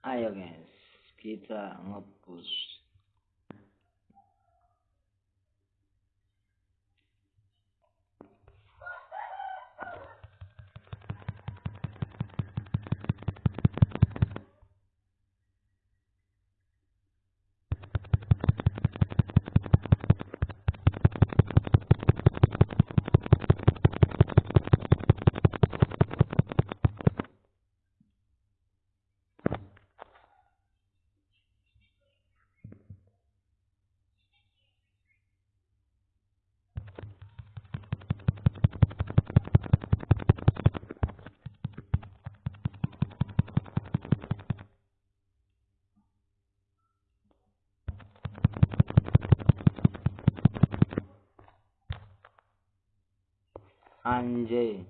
Ayo guys, kita ngepush. Sanjay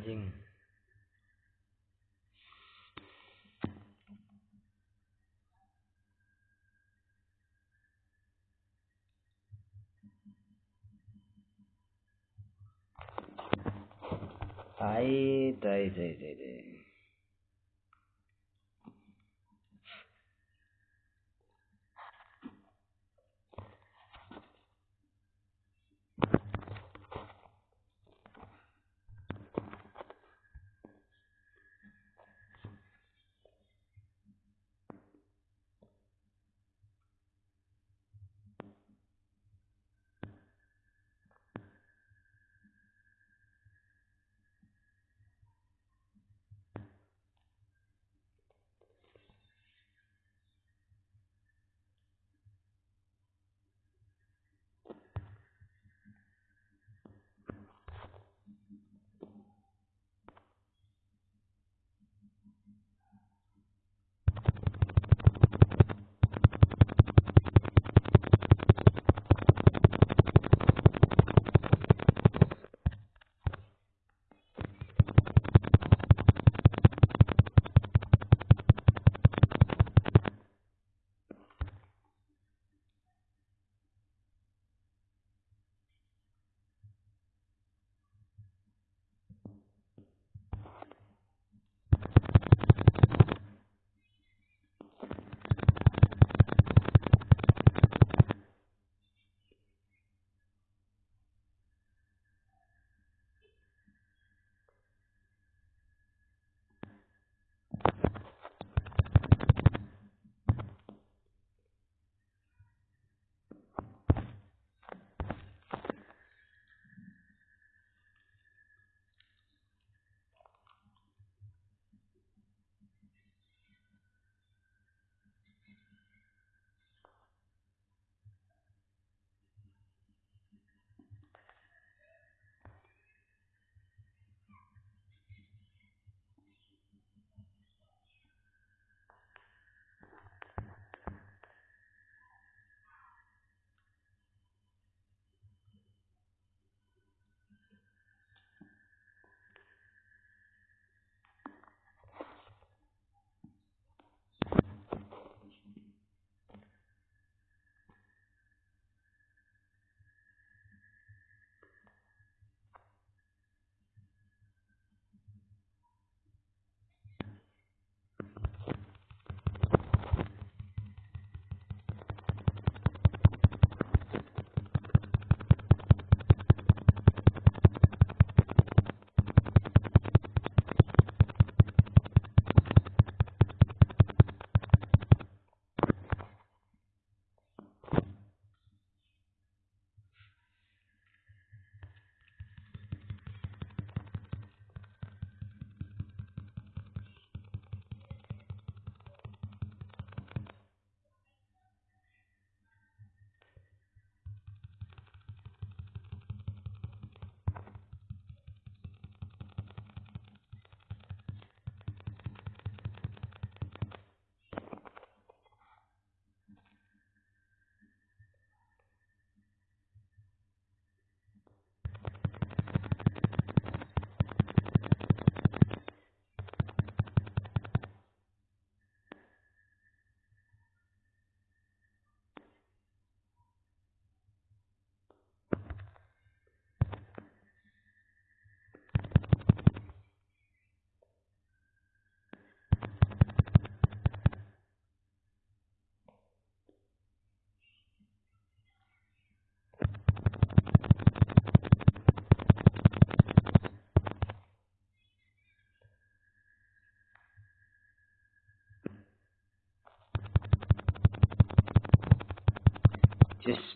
anjing tai tai tai tai tai Jus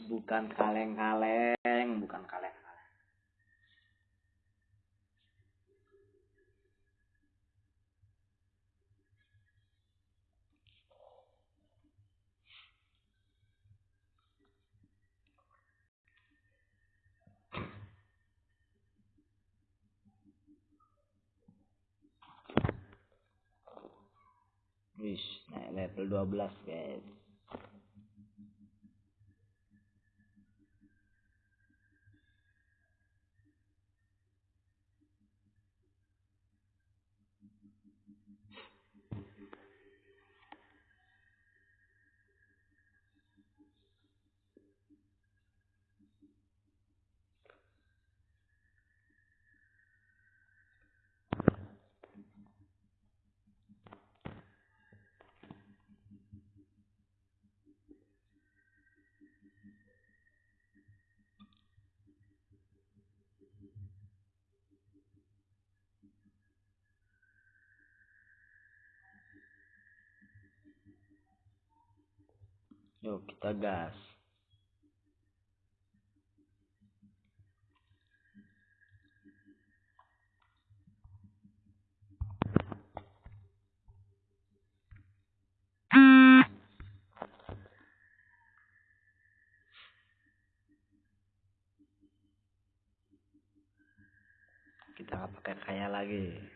bukan kaleng-kaleng, bukan kaleng-kaleng. Wis, naik level 12, guys. Yuk kita gas. Kita nggak pakai kaya lagi.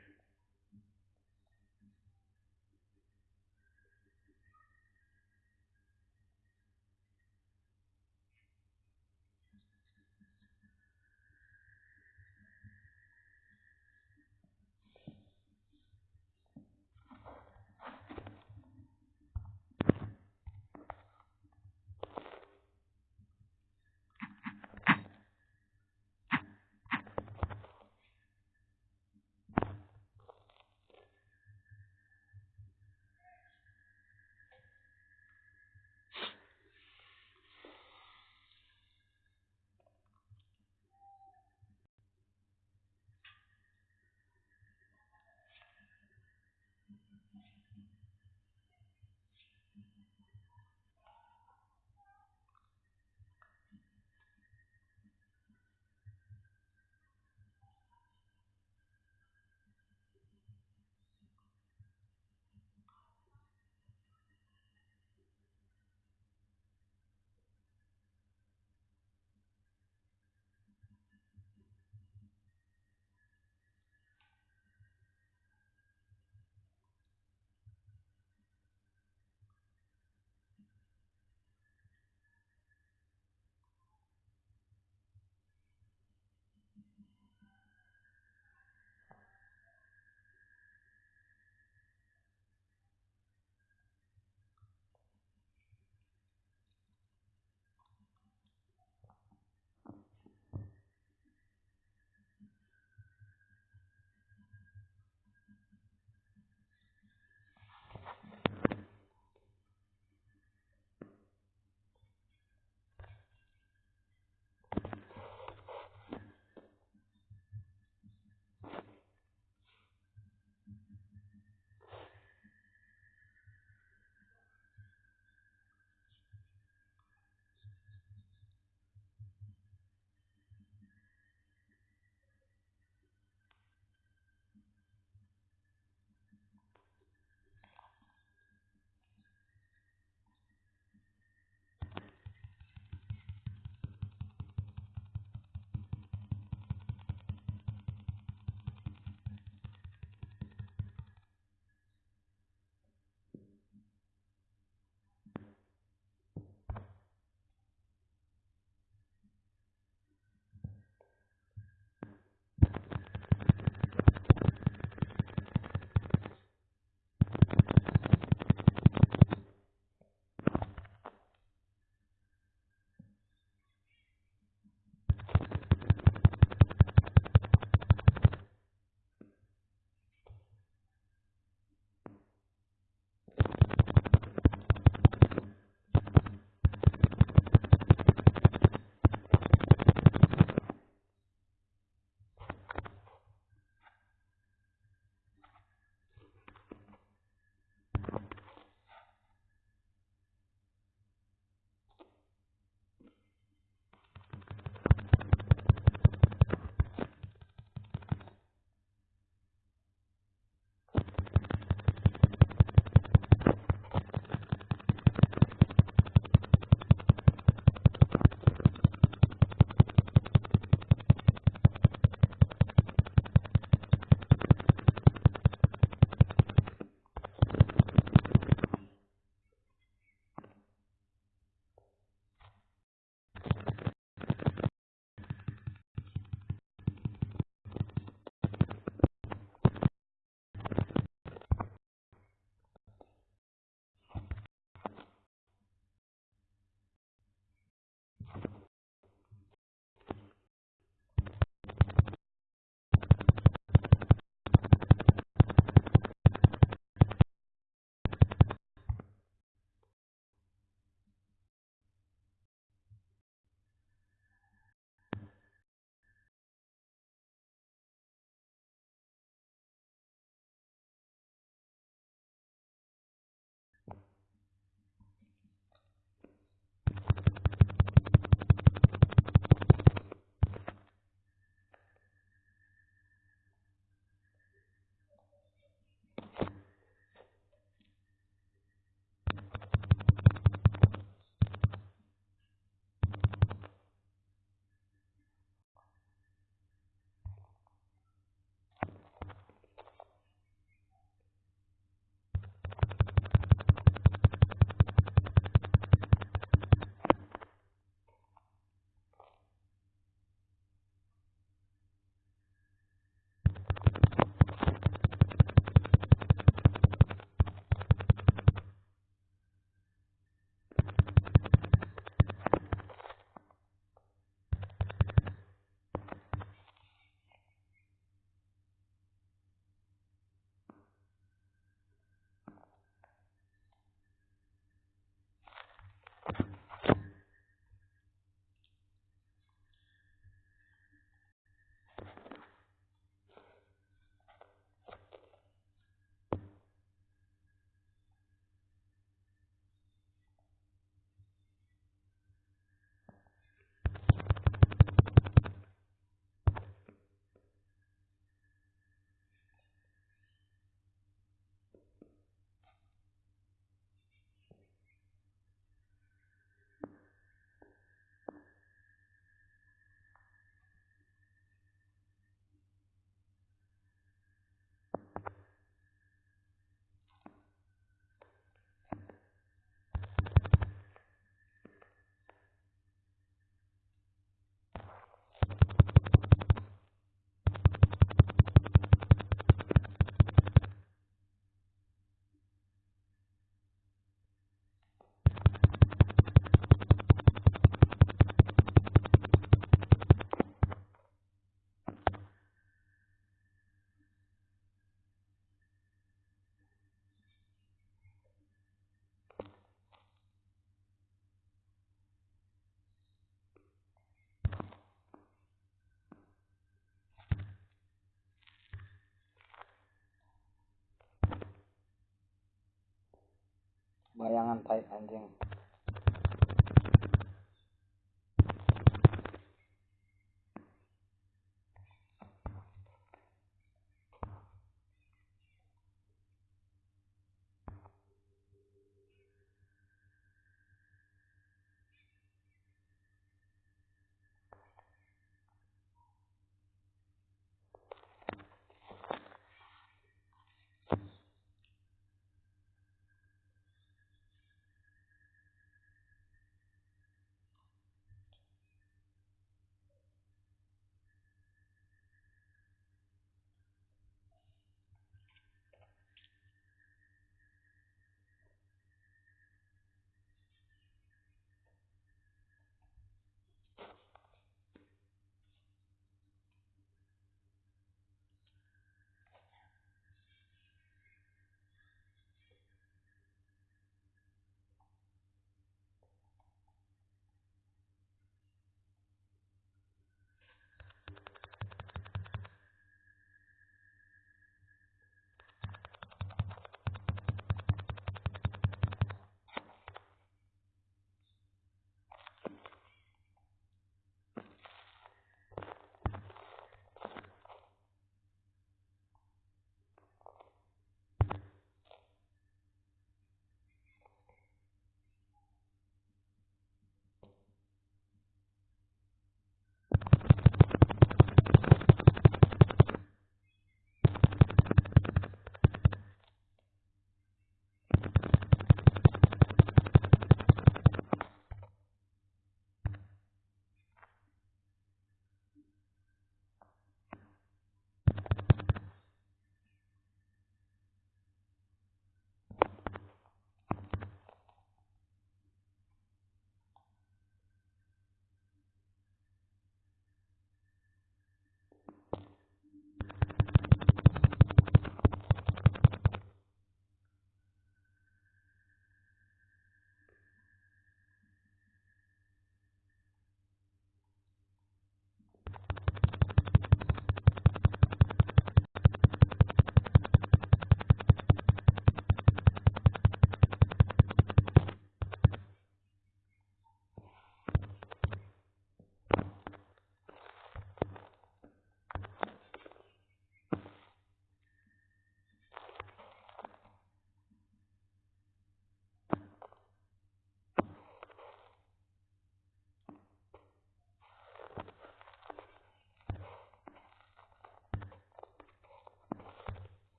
Bayangan tai anjing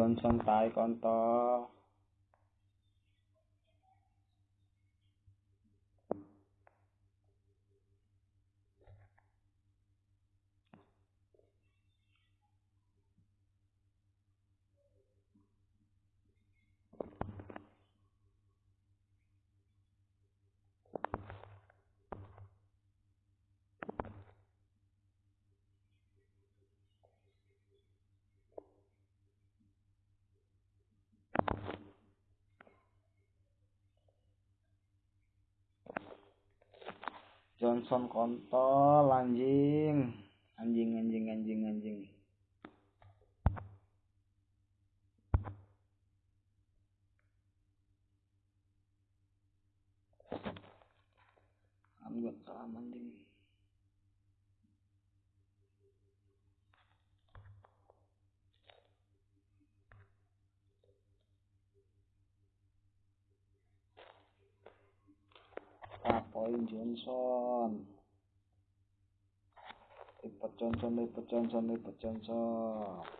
Johnson tai kontol Johnson kontol anjing. Anjing anjing anjing anjing. Ambil kalam anjing Dwayne Johnson. Lipat Johnson, Lipat Johnson, Lipat Johnson.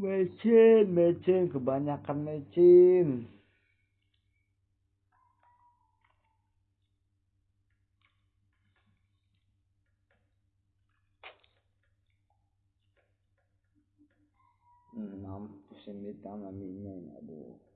Mecin, mecin, kebanyakan mecin. Hmm, mampus ini tangan ini, aduh.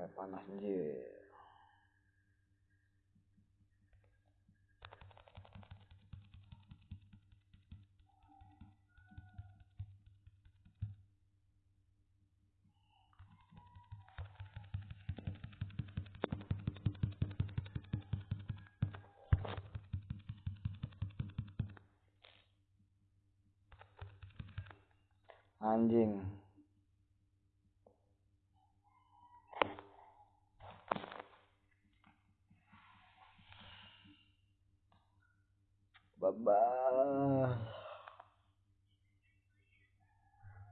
Mulai panas anjir. Anjing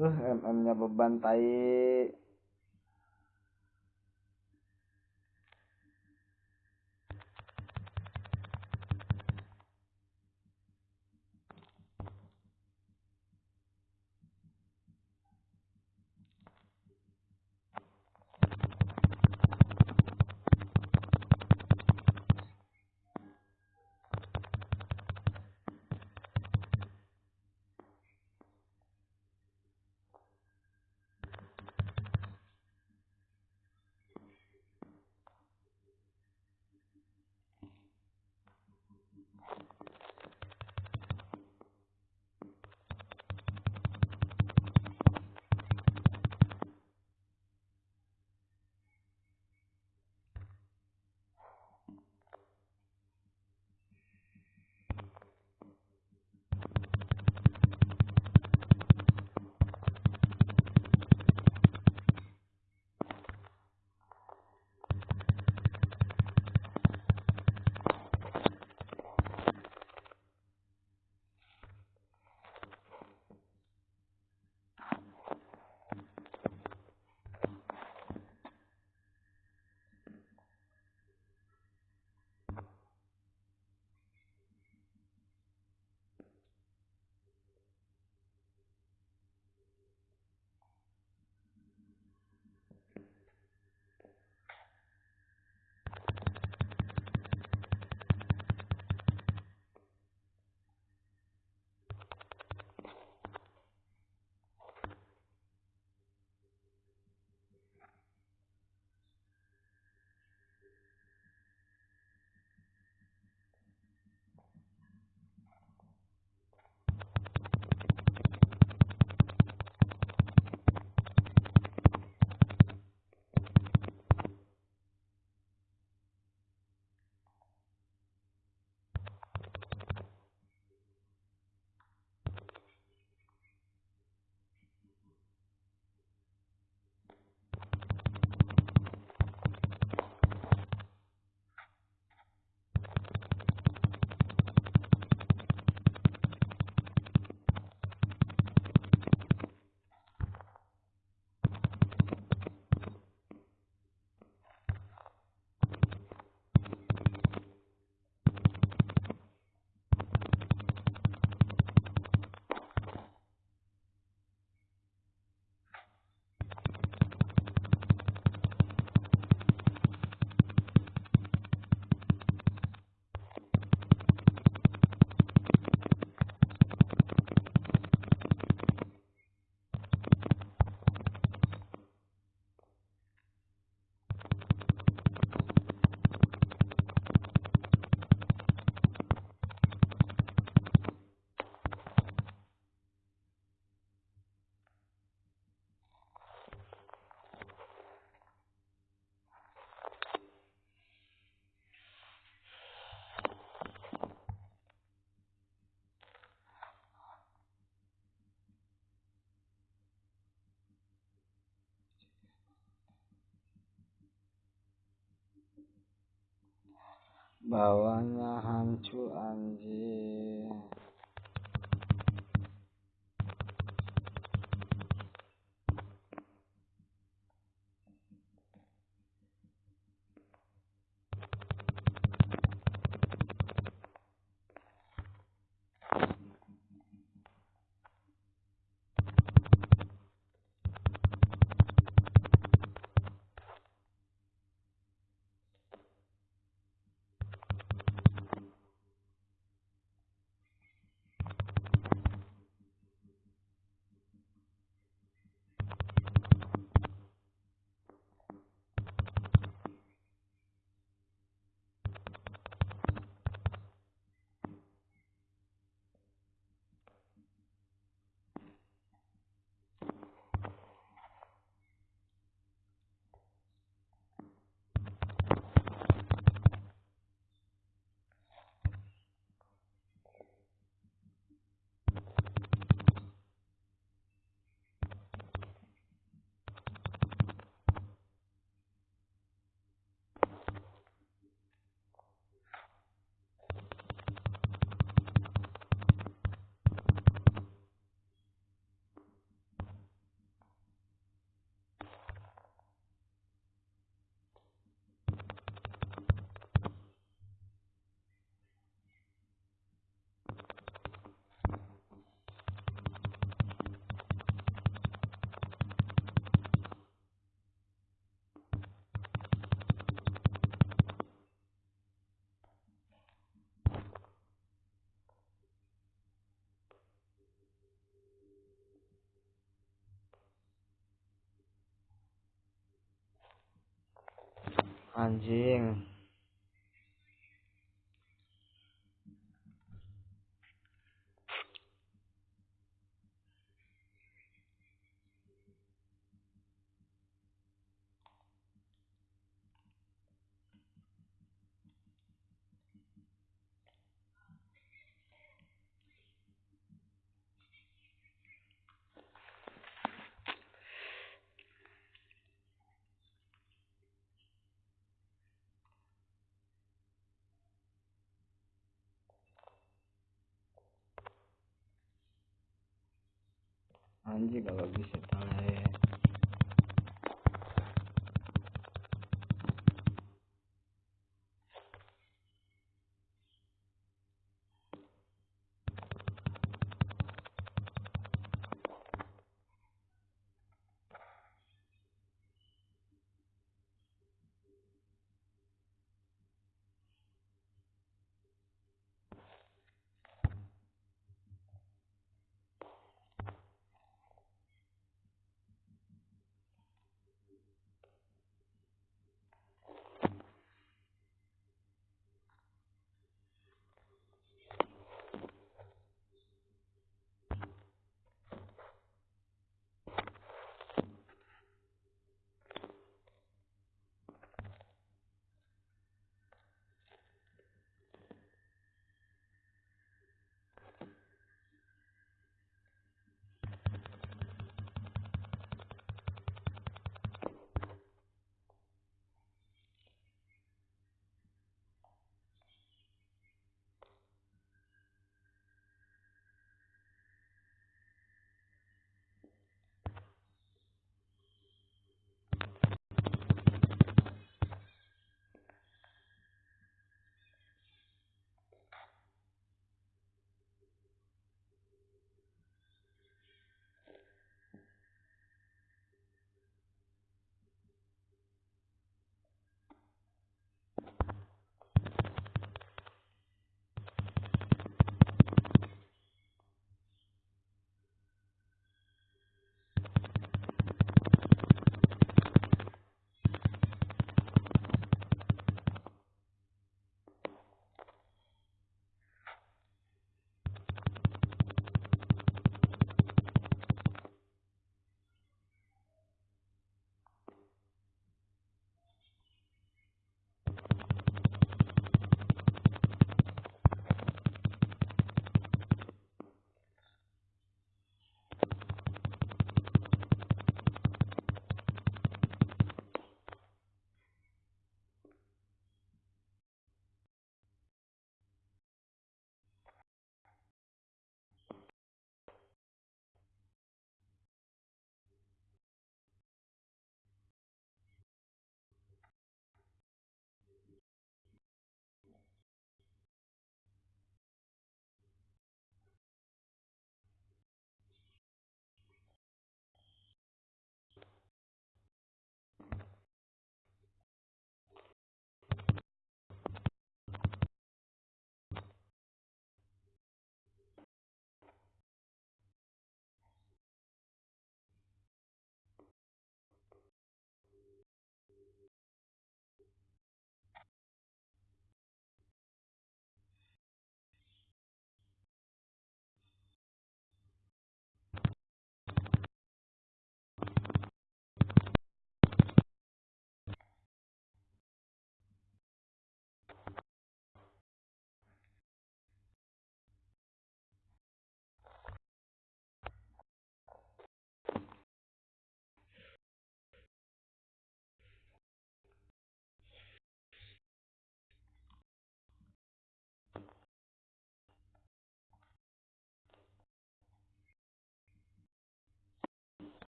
uh mm nya beban tai bawahnya hancur 安静。Anjing anjing anjing kalau bisa tahu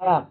haram.